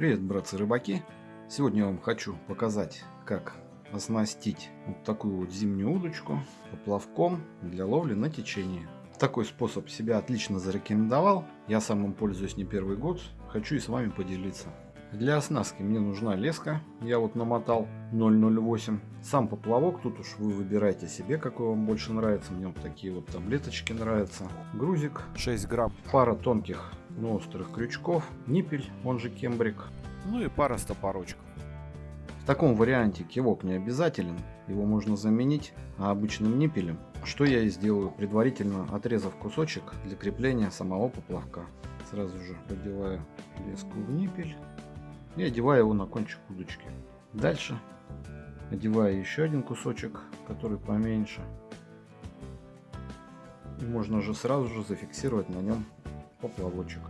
Привет, братцы-рыбаки! Сегодня я вам хочу показать, как оснастить вот такую вот зимнюю удочку поплавком для ловли на течении. Такой способ себя отлично зарекомендовал. Я сам им пользуюсь не первый год. Хочу и с вами поделиться. Для оснастки мне нужна леска. Я вот намотал 008. Сам поплавок, тут уж вы выбирайте себе, какой вам больше нравится. Мне вот такие вот таблеточки нравятся. Грузик 6 грамм. Пара тонких, но острых крючков. Ниппель, он же кембрик. Ну и пара стопорочков. В таком варианте кивок не обязателен. Его можно заменить обычным ниппелем. Что я и сделаю, предварительно отрезав кусочек для крепления самого поплавка. Сразу же подеваю леску в ниппель и одеваю его на кончик удочки. Дальше одеваю еще один кусочек, который поменьше. И можно уже сразу же зафиксировать на нем поплавочек.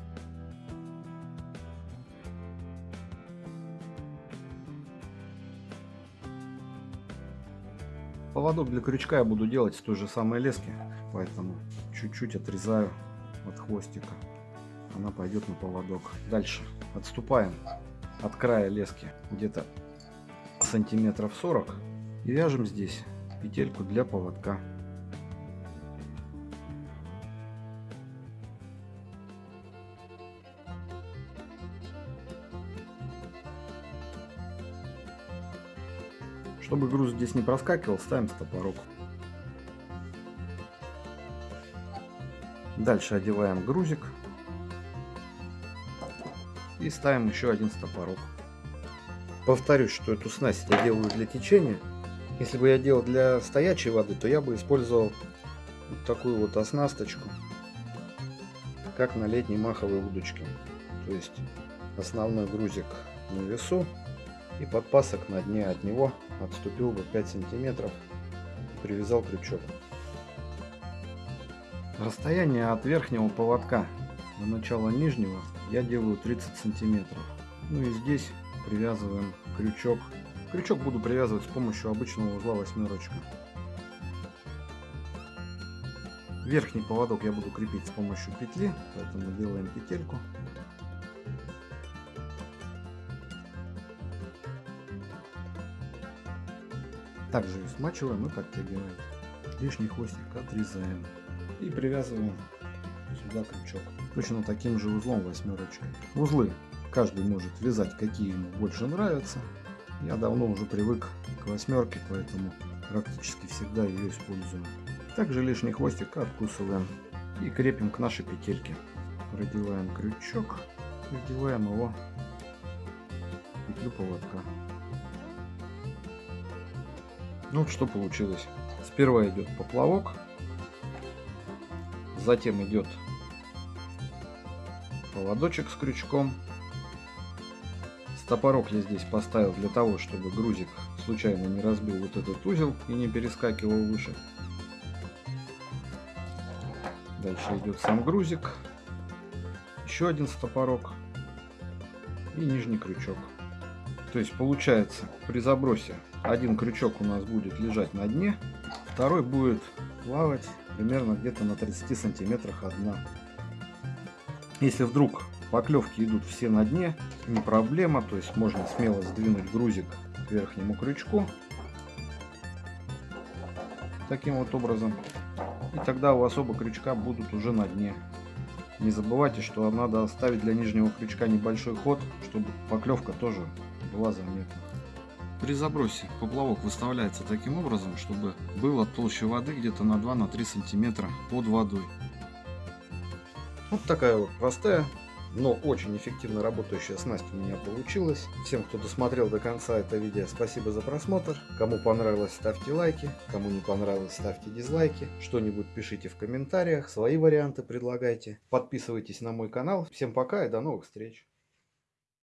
Поводок для крючка я буду делать с той же самой лески, поэтому чуть-чуть отрезаю от хвостика. Она пойдет на поводок. Дальше отступаем от края лески где-то сантиметров 40 и вяжем здесь петельку для поводка. Чтобы груз здесь не проскакивал, ставим стопорок. Дальше одеваем грузик и ставим еще один стопорок. Повторюсь, что эту снасть я делаю для течения. Если бы я делал для стоячей воды, то я бы использовал вот такую вот оснасточку, как на летней маховой удочке. То есть основной грузик на весу и подпасок на дне от него отступил бы 5 сантиметров и привязал крючок. Расстояние от верхнего поводка до начала нижнего я делаю 30 сантиметров. Ну и здесь привязываем крючок. Крючок буду привязывать с помощью обычного узла восьмерочка. Верхний поводок я буду крепить с помощью петли, поэтому делаем петельку. Также смачиваем и подтягиваем. Лишний хвостик отрезаем и привязываем сюда крючок. Точно таким же узлом восьмерочкой. Узлы каждый может вязать какие ему больше нравятся. Я давно уже привык к восьмерке, поэтому практически всегда ее использую. Также лишний хвостик откусываем и крепим к нашей петельке. Продеваем крючок, продеваем его петлю поводка. Ну что получилось. Сперва идет поплавок, затем идет поводочек с крючком. Стопорок я здесь поставил для того, чтобы грузик случайно не разбил вот этот узел и не перескакивал выше. Дальше идет сам грузик. Еще один стопорок. И нижний крючок. То есть получается при забросе один крючок у нас будет лежать на дне, второй будет плавать примерно где-то на 30 сантиметрах от дна. Если вдруг поклевки идут все на дне, не проблема, то есть можно смело сдвинуть грузик к верхнему крючку. Таким вот образом. И тогда у вас оба крючка будут уже на дне. Не забывайте, что надо оставить для нижнего крючка небольшой ход, чтобы поклевка тоже была заметна. При забросе поплавок выставляется таким образом, чтобы было толще воды где-то на 2-3 сантиметра под водой. Вот такая вот простая, но очень эффективно работающая снасть у меня получилась. Всем, кто досмотрел до конца это видео, спасибо за просмотр. Кому понравилось, ставьте лайки. Кому не понравилось, ставьте дизлайки. Что-нибудь пишите в комментариях, свои варианты предлагайте. Подписывайтесь на мой канал. Всем пока и до новых встреч.